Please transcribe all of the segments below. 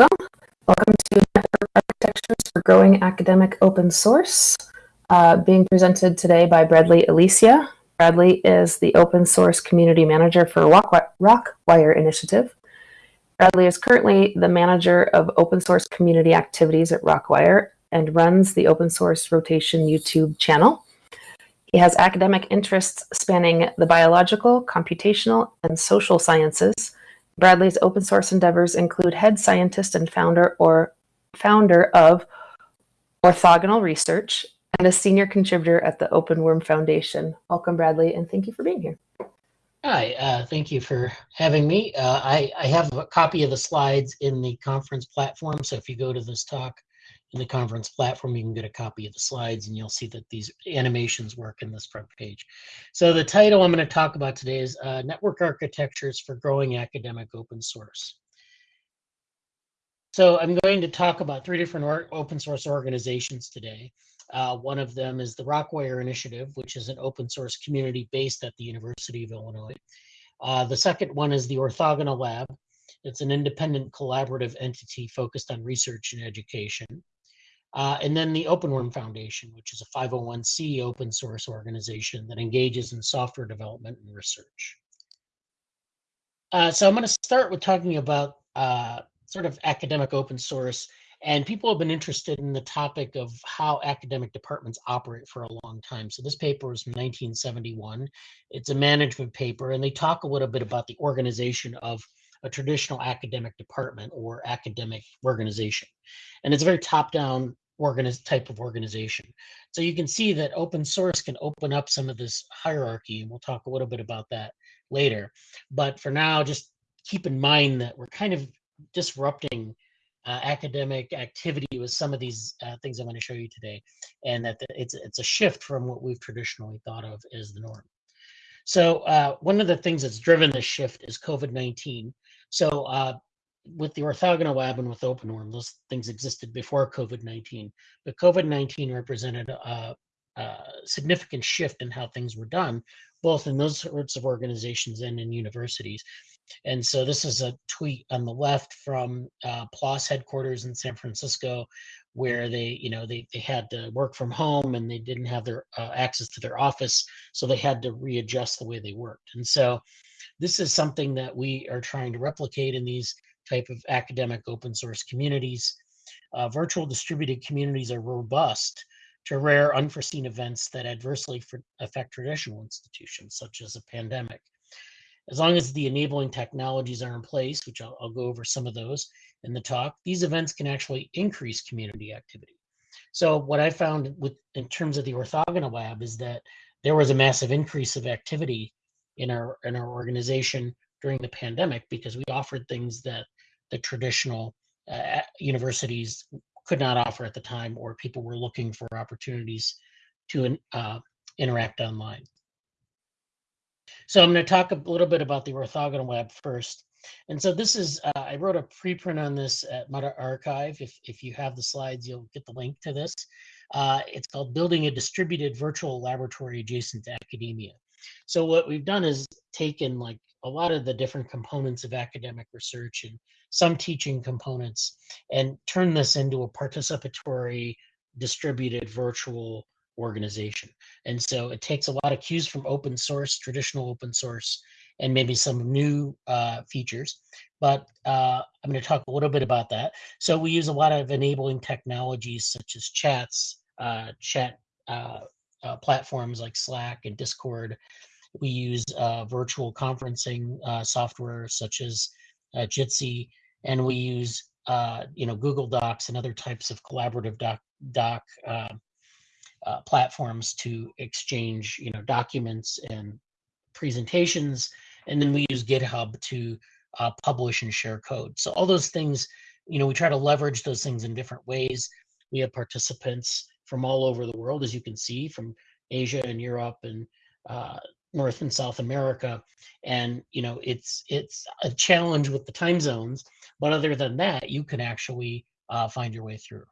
welcome. Welcome to Network Architectures for Growing Academic Open Source, uh, being presented today by Bradly Alicea. Bradly is the Open Source Community Manager for Rokwire Initiative. Bradly is currently the Manager of Open Source Community Activities at Rokwire and runs the Open Source Rotation YouTube channel. He has academic interests spanning the biological, computational, and social sciences, Bradly's open source endeavors include head scientist and founder or founder of Orthogonal Research and a senior contributor at the OpenWorm Foundation. Welcome, Bradly, and thank you for being here. Hi, uh, thank you for having me. Uh, I, I have a copy of the slides in the conference platform, so if you go to this talk, in the conference platform, you can get a copy of the slides and you'll see that these animations work in this front page. So the title I'm going to talk about today is uh, Network Architectures for Growing Academic Open Source. So I'm going to talk about three different open source organizations today. Uh, one of them is the Rokwire Initiative, which is an open source community based at the University of Illinois. Uh, the second one is the Orthogonal Lab. It's an independent collaborative entity focused on research and education. Uh, and then the OpenWorm Foundation, which is a 501c open source organization that engages in software development and research. Uh, so I'm going to start with talking about uh, sort of academic open source. And people have been interested in the topic of how academic departments operate for a long time. So this paper was from 1971. It's a management paper, and they talk a little bit about the organization of a traditional academic department or academic organization. And it's a very top-down organiz- type of organization. So you can see that open source can open up some of this hierarchy, and we'll talk a little bit about that later. But for now, just keep in mind that we're kind of disrupting uh, academic activity with some of these uh, things I'm going to show you today, and that it's it's a shift from what we've traditionally thought of as the norm. So uh, one of the things that's driven this shift is COVID-19. So uh, with the orthogonal lab and with OpenWorm, those things existed before COVID-19, but COVID-19 represented a, a, significant shift in how things were done, both in those sorts of organizations and in universities. And so this is a tweet on the left from uh, PLOS headquarters in San Francisco, where they, you know, they, they had to work from home and they didn't have their uh, access to their office, so they had to readjust the way they worked. And so this is something that we are trying to replicate in these type of academic open source communities. Uh, virtual distributed communities are robust to rare unforeseen events that adversely affect traditional institutions, such as a pandemic. As long as the enabling technologies are in place, which I'll, I'll go over some of those in the talk, these events can actually increase community activity. So what I found with in terms of the orthogonal lab is that there was a massive increase of activity in our in our organization during the pandemic because we offered things that the traditional uh, universities could not offer at the time, or people were looking for opportunities to uh, interact online. So I'm going to talk a little bit about the orthogonal web first. And so this is, uh, I wrote a preprint on this at medRxiv. If, if you have the slides, you'll get the link to this. Uh, it's called Building a Distributed Virtual Laboratory Adjacent to Academia. So what we've done is taken like a lot of the different components of academic research and some teaching components and turn this into a participatory distributed virtual organization. And so it takes a lot of cues from open source, traditional open source, and maybe some new uh, features. But uh, I'm going to talk a little bit about that. So we use a lot of enabling technologies such as chats, uh, chat uh, platforms like Slack and Discord we use uh, virtual conferencing uh, software such as uh, Jitsi, and we use uh, you know Google Docs and other types of collaborative doc, doc platforms to exchange you know documents and presentations, and then we use GitHub to publish and share code. So all those things, you know, we try to leverage those things in different ways. We have participants from all over the world, as you can see, from Asia and Europe and uh, North and South America, and you know it's it's a challenge with the time zones. But other than that, you can actually uh, find your way through.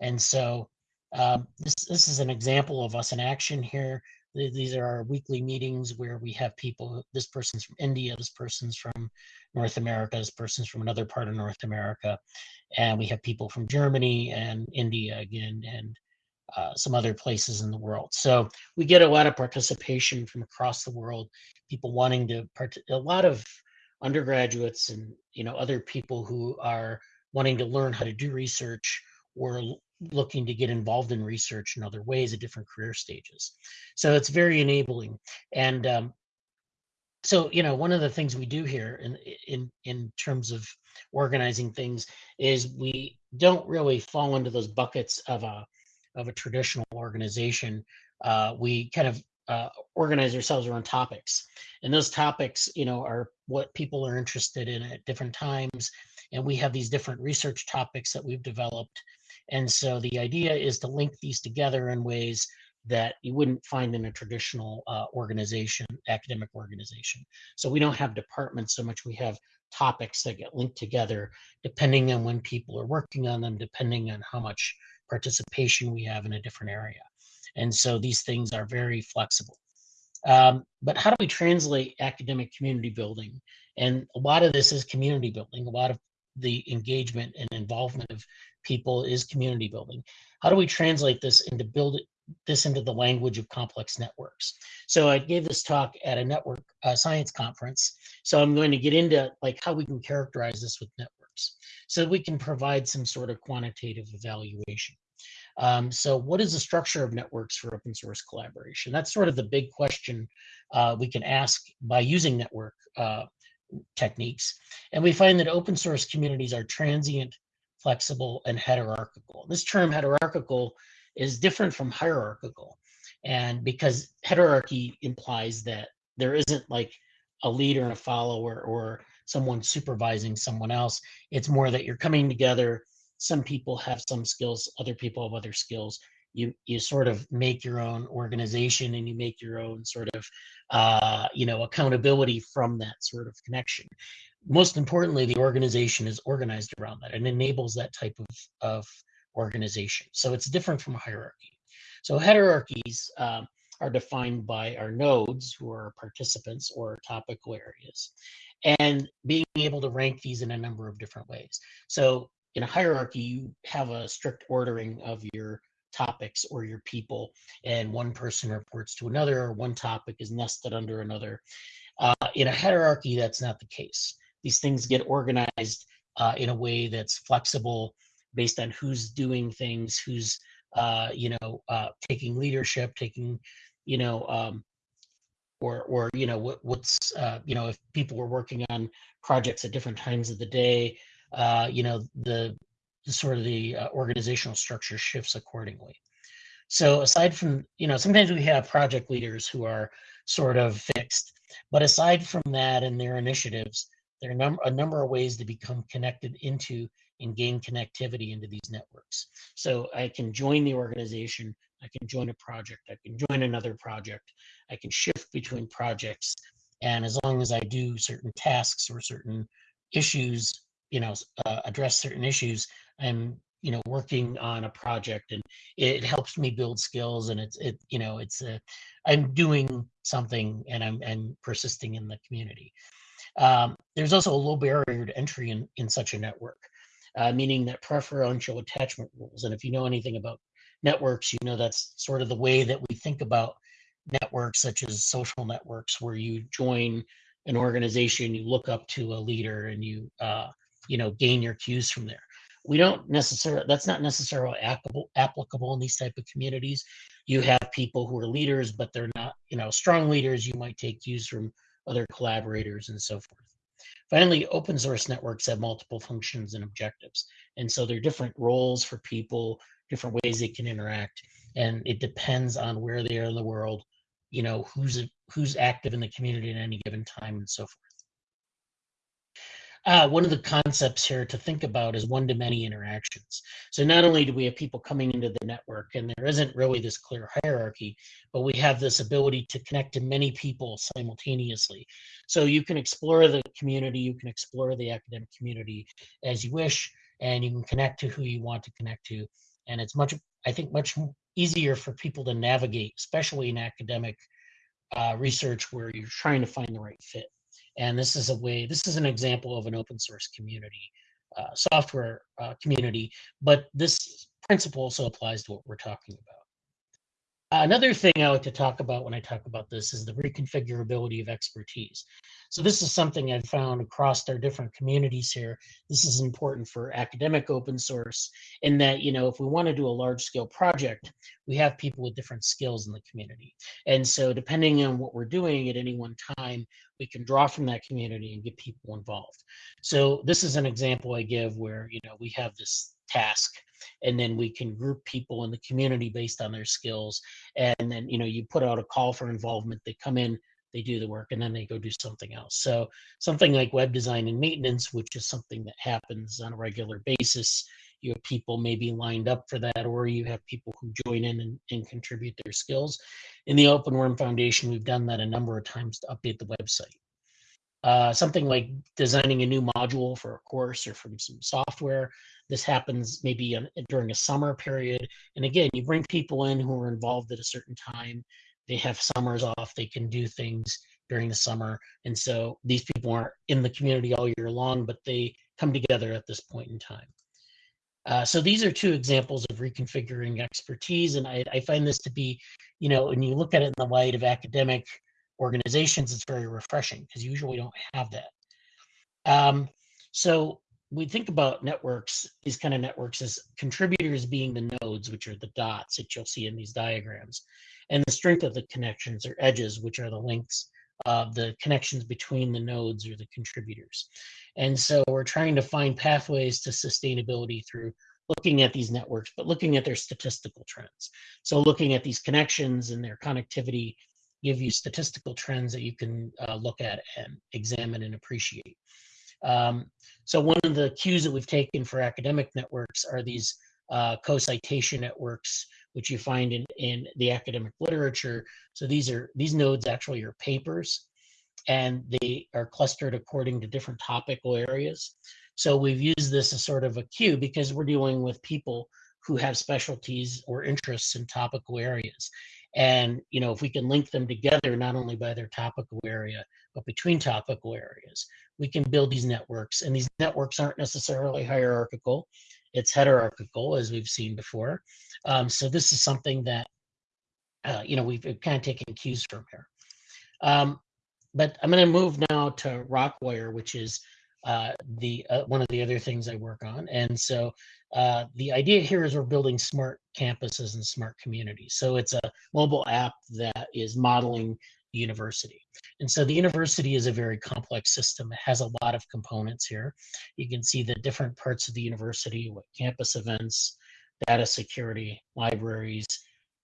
And so um, this this is an example of us in action here. these are our weekly meetings where we have people. This person's from India. This person's from North America. This person's from another part of North America, and we have people from Germany and India again, and uh, some other places in the world. So we get a lot of participation from across the world. People wanting to part. A lot of undergraduates and you know other people who are wanting to learn how to do research or looking to get involved in research in other ways at different career stages. So it's very enabling. And um, so you know one of the things we do here in in in terms of organizing things is we don't really fall into those buckets of a of a traditional organization. Uh, we kind of uh, organize ourselves around topics, and those topics, you know, are what people are interested in at different times. And we have these different research topics that we've developed. And so the idea is to link these together in ways that you wouldn't find in a traditional uh, organization, academic organization. So we don't have departments so much, we have topics that get linked together depending on when people are working on them, depending on how much participation we have in a different area. And so these things are very flexible. Um, but how do we translate academic community building? And a lot of this is community building. A lot of the engagement and involvement of people is community building. How do we translate this into build it, this into the language of complex networks? So I gave this talk at a network uh, science conference. So I'm going to get into like how we can characterize this with so we can provide some sort of quantitative evaluation. Um, so what is the structure of networks for open source collaboration? That's sort of the big question uh, we can ask by using network uh, techniques. And we find that open source communities are transient, flexible, and heterarchical. This term hierarchical is different from hierarchical. And because hierarchy implies that there isn't like a leader and a follower or someone supervising someone else, it's more that you're coming together. Some people have some skills other people have other skills. You you sort of make your own organization and you make your own sort of uh, you know accountability from that sort of connection. Most importantly the organization is organized around that and enables that type of, of organization. So it's different from hierarchy. So heterarchies um, are defined by our nodes who are participants or topical areas and being able to rank these in a number of different ways so in a hierarchy, you have a strict ordering of your topics or your people, and one person reports to another, or one topic is nested under another. Uh, in a heterarchy, that's not the case. These things get organized uh, in a way that's flexible based on who's doing things, who's uh, you know uh, taking leadership, taking you know um, or or you know what, what's uh, you know if people were working on projects at different times of the day uh, you know, the, sort of the uh, organizational structure shifts accordingly. So aside from, you know, sometimes we have project leaders who are sort of fixed, but aside from that and their initiatives, there are num- a number of ways to become connected into and gain connectivity into these networks. So I can join the organization, I can join a project, I can join another project, I can shift between projects. And as long as I do certain tasks or certain issues you know uh, address certain issues i'm you know working on a project and it helps me build skills and it's it you know it's a i'm doing something and i'm and persisting in the community um, there's also a low barrier to entry in in such a network uh, meaning that preferential attachment rules and if you know anything about networks you know that's sort of the way that we think about networks such as social networks where you join an organization you look up to a leader and you uh, you know gain your cues from there. We don't necessarily that's not necessarily applicable applicable in these type of communities. You have people who are leaders but they're not you know strong leaders. You might take cues from other collaborators and so forth. Finally open source networks have multiple functions and objectives and so there are different roles for people different ways they can interact and it depends on where they are in the world you know who's who's active in the community at any given time and so forth uh, one of the concepts here to think about is one-to-many interactions. So not only do we have people coming into the network, and there isn't really this clear hierarchy, but we have this ability to connect to many people simultaneously. So you can explore the community, you can explore the academic community as you wish, and you can connect to who you want to connect to. And it's much, I think, much easier for people to navigate, especially in academic uh, research where you're trying to find the right fit. And this is a way, this is an example of an open source community, uh, software uh, community, but this principle also applies to what we're talking about. Another thing I like to talk about when I talk about this is the reconfigurability of expertise. So this is something I've found across our different communities here. This is important for academic open source in that, you know, if we want to do a large scale project, we have people with different skills in the community. And so depending on what we're doing at any one time, we can draw from that community and get people involved. So this is an example I give where, you know, we have this task and then we can group people in the community based on their skills. And then you know you put out a call for involvement they come in they do the work and then they go do something else. So something like web design and maintenance which is something that happens on a regular basis you have people maybe lined up for that or you have people who join in and, and contribute their skills. In the open worm foundation we've done that a number of times to update the website uh, something like designing a new module for a course or from some software. This happens maybe during a summer period. And again, you bring people in who are involved at a certain time. They have summers off. They can do things during the summer. And so these people aren't in the community all year long, but they come together at this point in time. Uh, so these are two examples of reconfiguring expertise. And I, I find this to be, you know, when you look at it in the light of academic organizations, it's very refreshing because usually we don't have that. Um, so we think about networks, these kind of networks as contributors being the nodes, which are the dots that you'll see in these diagrams, and the strength of the connections or edges, which are the links of the connections between the nodes or the contributors. And so we're trying to find pathways to sustainability through looking at these networks, but looking at their statistical trends. So looking at these connections and their connectivity give you statistical trends that you can uh, look at and examine and appreciate. Um, so one of the cues that we've taken for academic networks are these uh, co-citation networks, which you find in, in the academic literature. So these are these nodes actually are papers, and they are clustered according to different topical areas. So we've used this as sort of a cue because we're dealing with people who have specialties or interests in topical areas. And you know, if we can link them together, not only by their topical area, but between topical areas, we can build these networks. And these networks aren't necessarily hierarchical; it's heterarchical, as we've seen before. Um, so this is something that uh, you know we've kind of taken cues from here. Um, but I'm going to move now to Rokwire, which is uh, the uh, one of the other things I work on. And so uh, the idea here is we're building smart campuses and smart communities. So it's a mobile app that is modeling the university. And so the university is a very complex system. It has a lot of components here. You can see the different parts of the university, what campus events, data security, libraries,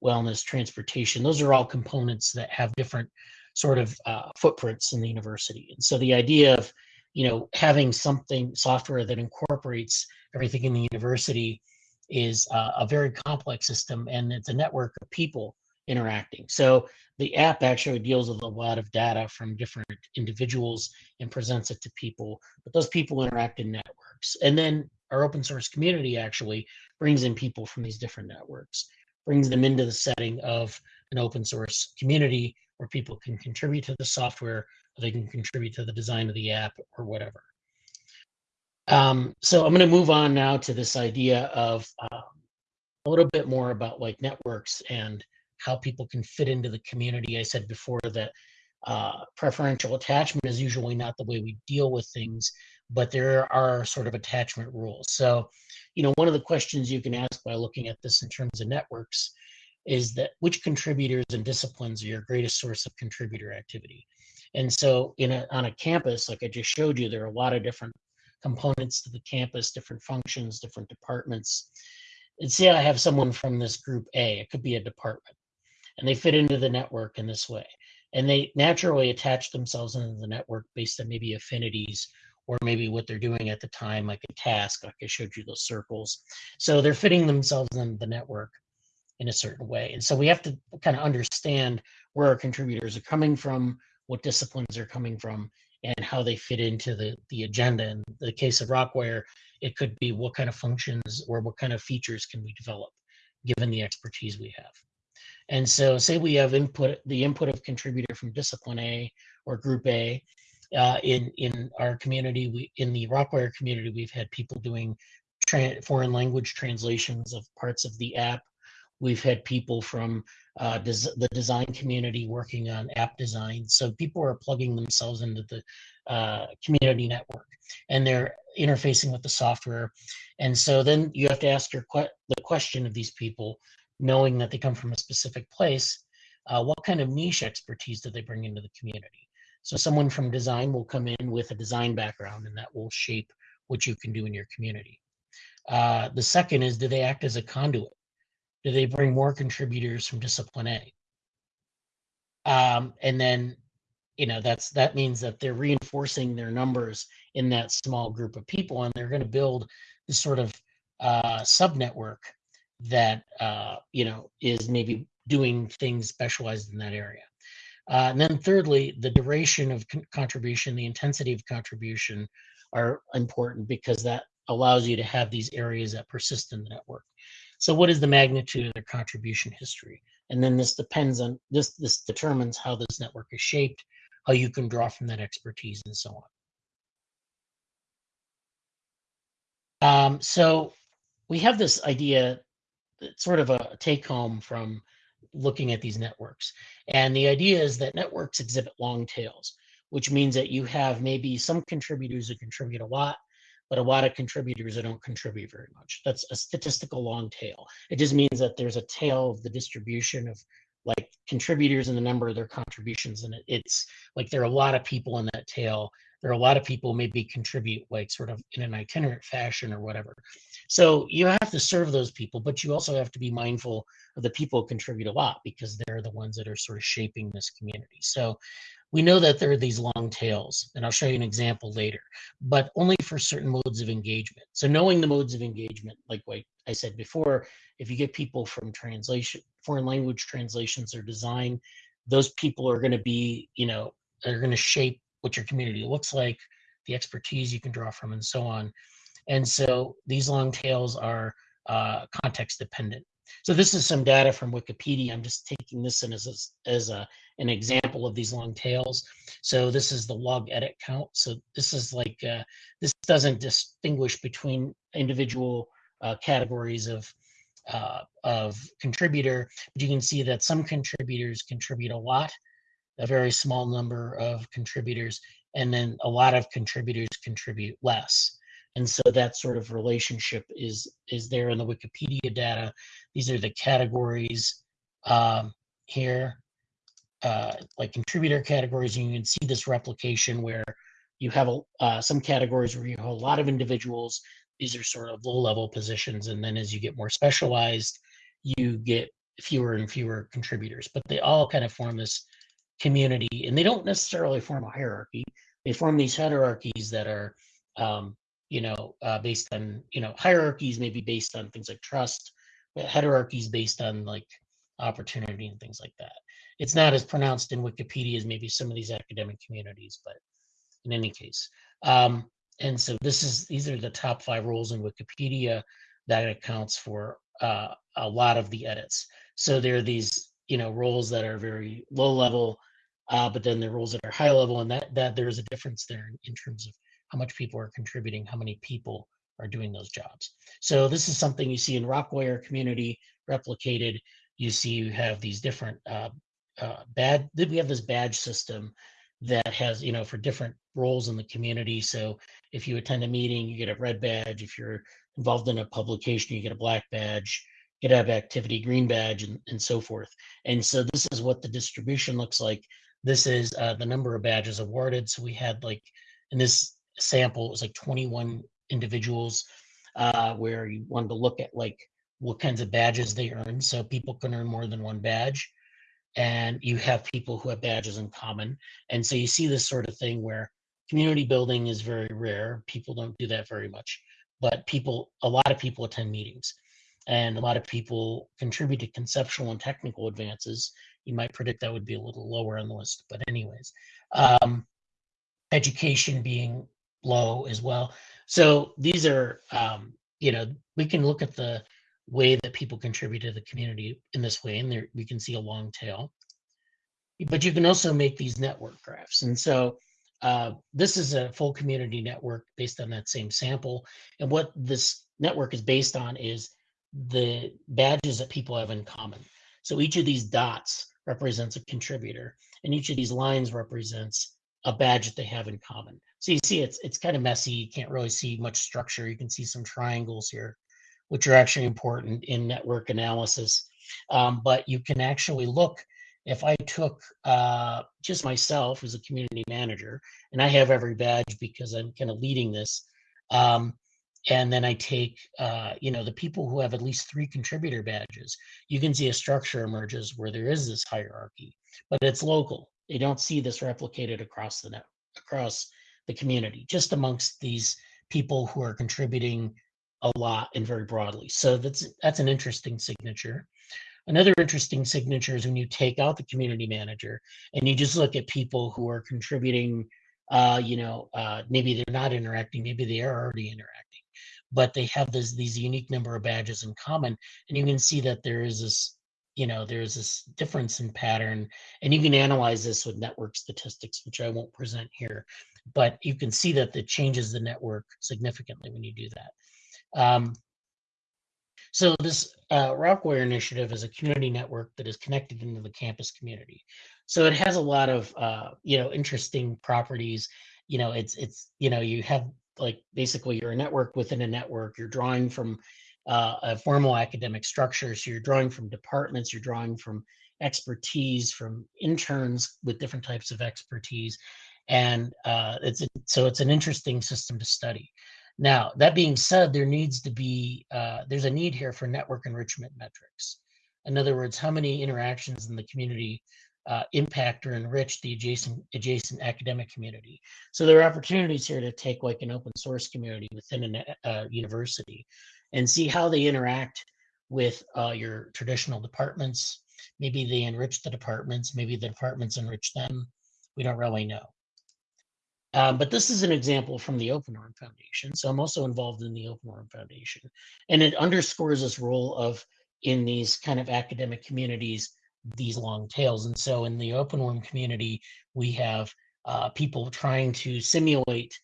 wellness, transportation. Those are all components that have different sort of uh, footprints in the university. And so the idea of you know, having something software that incorporates everything in the university is uh, a very complex system and it's a network of people interacting. So the app actually deals with a lot of data from different individuals and presents it to people, but those people interact in networks. And then our open source community actually brings in people from these different networks, brings them into the setting of an open source community where people can contribute to the software, they can contribute to the design of the app or whatever. Um, so I'm going to move on now to this idea of uh, a little bit more about like networks and how people can fit into the community. I said before that uh, preferential attachment is usually not the way we deal with things, but there are sort of attachment rules. So, you know, one of the questions you can ask by looking at this in terms of networks is that which contributors and disciplines are your greatest source of contributor activity? And so in a, on a campus, like I just showed you, there are a lot of different components to the campus, different functions, different departments. And say I have someone from this group A, it could be a department, and they fit into the network in this way. And they naturally attach themselves into the network based on maybe affinities or maybe what they're doing at the time, like a task, like I showed you those circles. So they're fitting themselves in the network in a certain way. And so we have to kind of understand where our contributors are coming from, what disciplines are coming from and how they fit into the, the agenda. In the case of Rokwire, it could be what kind of functions or what kind of features can we develop given the expertise we have. And so say we have input, the input of contributor from discipline A or group A. Uh, in in our community, we in the Rokwire community, we've had people doing foreign language translations of parts of the app. We've had people from uh, des- the design community working on app design. So people are plugging themselves into the uh, community network and they're interfacing with the software. And so then you have to ask your que- the question of these people, knowing that they come from a specific place, uh, what kind of niche expertise do they bring into the community? So someone from design will come in with a design background, and that will shape what you can do in your community. Uh, the second is, do they act as a conduit? Do they bring more contributors from discipline A? Um, and then, you know, that's that means that they're reinforcing their numbers in that small group of people, and they're going to build this sort of uh, sub network that uh, you know is maybe doing things specialized in that area. Uh, and then thirdly, the duration of con- contribution, the intensity of contribution are important because that allows you to have these areas that persist in the network. So what is the magnitude of their contribution history? And then this depends on this this determines how this network is shaped, how you can draw from that expertise and so on. Um, so we have this idea sort of a take home from looking at these networks. And the idea is that networks exhibit long tails, which means that you have maybe some contributors who contribute a lot, but a lot of contributors that don't contribute very much. That's a statistical long tail. It just means that there's a tail of the distribution of like contributors and the number of their contributions. And it, it's like there are a lot of people in that tail. There are a lot of people maybe contribute like sort of in an itinerant fashion or whatever. So you have to serve those people, but you also have to be mindful of the people who contribute a lot because they're the ones that are sort of shaping this community. So we know that there are these long tails, and I'll show you an example later, but only for certain modes of engagement. So knowing the modes of engagement, like what I said before, if you get people from translation, foreign language translations or design, those people are going to be, you know, are going to shape what your community looks like, the expertise you can draw from, and so on. And so these long tails are uh, context dependent. So this is some data from Wikipedia. I'm just taking this in as a, as a, an example of these long tails. So this is the log edit count. So this is like, uh, this doesn't distinguish between individual uh, categories of, uh, of contributor, but you can see that some contributors contribute a lot, a very small number of contributors, and then a lot of contributors contribute less and so that sort of relationship is is there in the wikipedia data. These are the categories um, here uh, like contributor categories and you can see this replication where you have a, uh, some categories where you have a lot of individuals. These are sort of low level positions and then as you get more specialized you get fewer and fewer contributors. But they all kind of form this community and they don't necessarily form a hierarchy. They form these hierarchies that are um, you know, uh, based on, you know, hierarchies maybe based on things like trust, but hierarchies based on like opportunity and things like that. It's not as pronounced in Wikipedia as maybe some of these academic communities, but in any case. Um, and so this is these are the top five roles in Wikipedia that accounts for uh, a lot of the edits. So there are these, you know, roles that are very low level, uh, but then are roles that are high level, and that that there is a difference there in, in terms of how much people are contributing, how many people are doing those jobs. So this is something you see in Rokwire community replicated. You see you have these different uh, uh, bad, we have this badge system that has, you know, for different roles in the community. So if you attend a meeting, you get a red badge. If you're involved in a publication, you get a black badge. Have activity green badge and, and so forth. And so this is what the distribution looks like. This is uh, the number of badges awarded. So we had like in this sample. It was like 21 individuals uh, where you wanted to look at like what kinds of badges they earn. So people can earn more than one badge. And you have people who have badges in common. And so you see this sort of thing where community building is very rare. People don't do that very much. But people, a lot of people attend meetings and a lot of people contribute to conceptual and technical advances. You might predict that would be a little lower on the list, but anyways, um, education being low as well. So these are, um, you know, we can look at the way that people contribute to the community in this way. And there we can see a long tail. But you can also make these network graphs. And so uh, this is a full community network based on that same sample. And what this network is based on is the badges that people have in common. So each of these dots represents a contributor, and each of these lines represents a badge that they have in common. So you see it's it's kind of messy. You can't really see much structure. You can see some triangles here, which are actually important in network analysis. Um, but you can actually look if I took uh, just myself as a community manager, and I have every badge because I'm kind of leading this, um, and then I take, uh, you know, the people who have at least three contributor badges, you can see a structure emerges where there is this hierarchy, but it's local. You don't see this replicated across the net, across the community, just amongst these people who are contributing a lot and very broadly. So that's that's an interesting signature. Another interesting signature is when you take out the community manager and you just look at people who are contributing. Uh, you know, uh, maybe they're not interacting, maybe they are already interacting, but they have this these unique number of badges in common, and you can see that there is this you know there's this difference in pattern and you can analyze this with network statistics which i won't present here but you can see that it changes the network significantly when you do that um, so this uh, Rokwire initiative is a community network that is connected into the campus community. So it has a lot of uh, you know interesting properties. You know, it's it's you know you have like basically you're a network within a network. You're drawing from uh, a formal academic structure. So you're drawing from departments. You're drawing from expertise from interns with different types of expertise, and uh, it's so it's an interesting system to study. Now, that being said, there needs to be, uh, there's a need here for network enrichment metrics. In other words, how many interactions in the community uh, impact or enrich the adjacent adjacent academic community. So there are opportunities here to take like an open source community within a uh, university and see how they interact with uh, your traditional departments. Maybe they enrich the departments, maybe the departments enrich them. We don't really know. Um, but this is an example from the Open OpenWorm Foundation. So I'm also involved in the Open OpenWorm Foundation. And it underscores this role of, in these kind of academic communities, these long tails. And so in the OpenWorm community, we have uh, people trying to simulate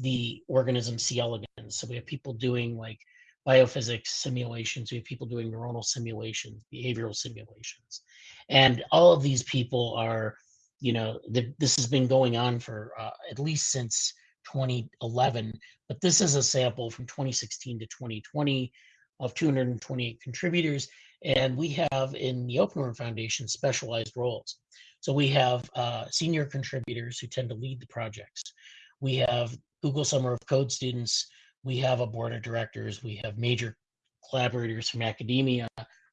the organism C. elegans. So we have people doing like biophysics simulations, we have people doing neuronal simulations, behavioral simulations. And all of these people are you know, the, this has been going on for uh, at least since 2011, but this is a sample from 2016 to 2020 of 228 contributors. And we have in the OpenWorm Foundation specialized roles. So we have uh, senior contributors who tend to lead the projects. We have Google Summer of Code students. We have a board of directors. We have major collaborators from academia,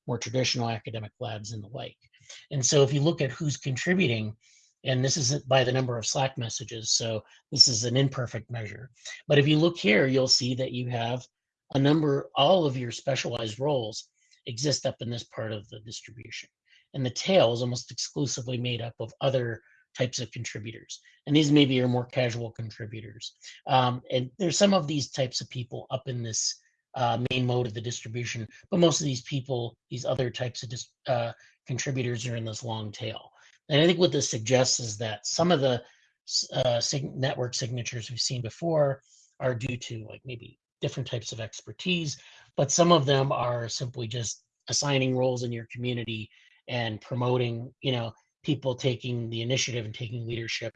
more traditional academic labs and the like. And so if you look at who's contributing, and this is by the number of Slack messages. So this is an imperfect measure. But if you look here, you'll see that you have a number, all of your specialized roles exist up in this part of the distribution. And the tail is almost exclusively made up of other types of contributors. And these maybe are more casual contributors. Um, and there's some of these types of people up in this uh, main mode of the distribution, but most of these people, these other types of uh, contributors are in this long tail. And I think what this suggests is that some of the uh, sig- network signatures we've seen before are due to like maybe different types of expertise, but some of them are simply just assigning roles in your community and promoting, you know, people taking the initiative and taking leadership,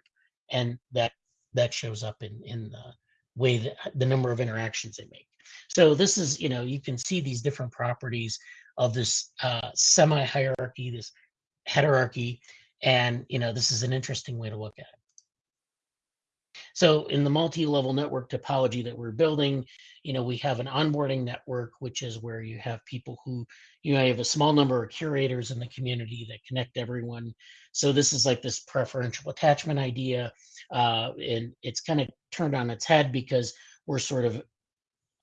and that that shows up in in the way that the number of interactions they make. So this is, you know, you can see these different properties of this uh, semi hierarchy, this heterarchy, and you know, this is an interesting way to look at it. So in the multi-level network topology that we're building, you know, we have an onboarding network, which is where you have people who, you know, you have a small number of curators in the community that connect everyone. So this is like this preferential attachment idea. Uh, and it's kind of turned on its head because we're sort of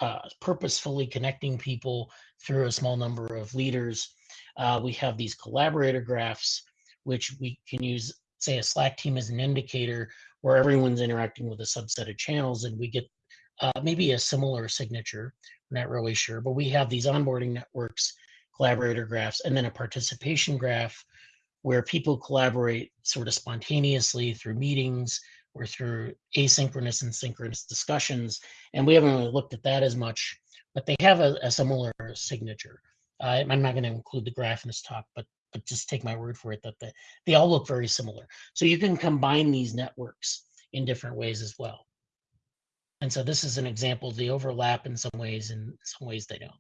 uh, purposefully connecting people through a small number of leaders. Uh, we have these collaborator graphs which we can use, say, a Slack team as an indicator where everyone's interacting with a subset of channels, and we get uh, maybe a similar signature. I'm not really sure, but we have these onboarding networks, collaborator graphs, and then a participation graph where people collaborate sort of spontaneously through meetings or through asynchronous and synchronous discussions. And we haven't really looked at that as much, but they have a, a similar signature. Uh, I'm not going to include the graph in this talk, but but just take my word for it that the, they all look very similar. So you can combine these networks in different ways as well. And so this is an example. of the overlap in some ways, and some ways they don't.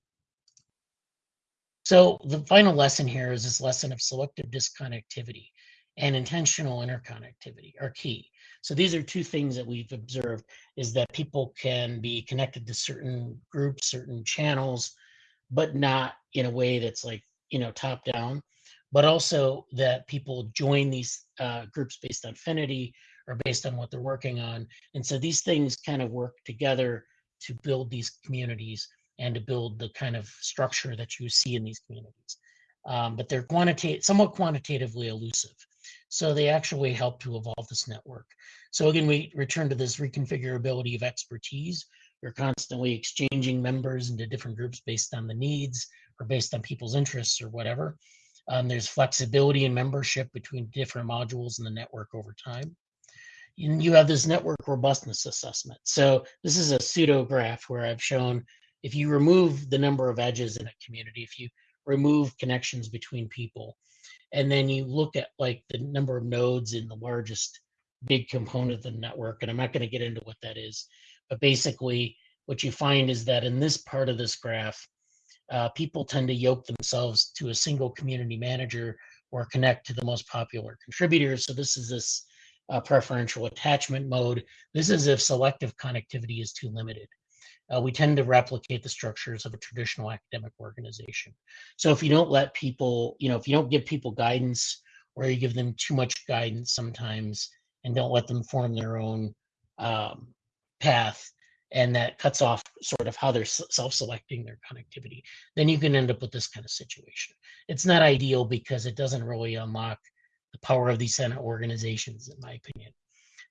So the final lesson here is this lesson of selective disconnectivity and intentional interconnectivity are key. So these are two things that we've observed is that people can be connected to certain groups, certain channels, but not in a way that's like, you know, top down, but also that people join these uh, groups based on affinity or based on what they're working on. And so these things kind of work together to build these communities and to build the kind of structure that you see in these communities. Um, but they're quantitative, somewhat quantitatively elusive. So they actually help to evolve this network. So again, we return to this reconfigurability of expertise. You're constantly exchanging members into different groups based on the needs or based on people's interests or whatever. Um, there's flexibility in membership between different modules in the network over time. And you have this network robustness assessment. So this is a pseudo graph where I've shown if you remove the number of edges in a community, if you remove connections between people, and then you look at like the number of nodes in the largest big component of the network, and I'm not going to get into what that is, but basically what you find is that in this part of this graph, uh, people tend to yoke themselves to a single community manager or connect to the most popular contributors. So this is this uh, preferential attachment mode. This is if selective connectivity is too limited uh, we tend to replicate the structures of a traditional academic organization. So if you don't let people, you know, if you don't give people guidance or you give them too much guidance sometimes and don't let them form their own um, path, and that cuts off sort of how they're self-selecting their connectivity, then you can end up with this kind of situation. It's not ideal because it doesn't really unlock the power of these Senate organizations, in my opinion.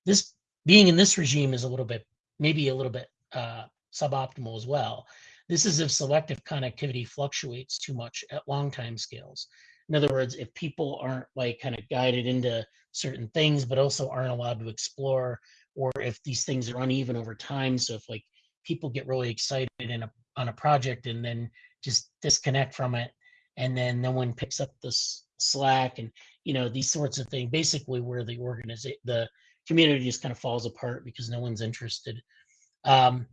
This being in this regime is a little bit, maybe a little bit uh, suboptimal as well. This is if selective connectivity fluctuates too much at long time scales. In other words, if people aren't like kind of guided into certain things, but also aren't allowed to explore, or if these things are uneven over time. So if like people get really excited in a on a project and then just disconnect from it, and then no one picks up the slack and you know these sorts of things, basically where the organization the community just kind of falls apart because no one's interested. Um,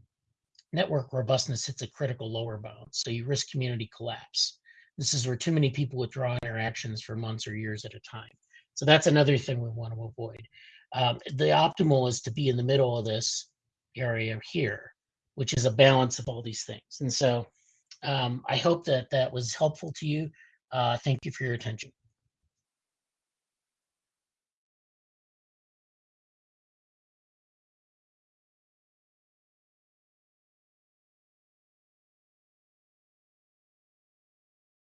network robustness hits a critical lower bound, so you risk community collapse. This is where too many people withdraw interactions for months or years at a time. So that's another thing we want to avoid. Um, the optimal is to be in the middle of this area here, which is a balance of all these things. And so um, I hope that that was helpful to you. Uh, thank you for your attention.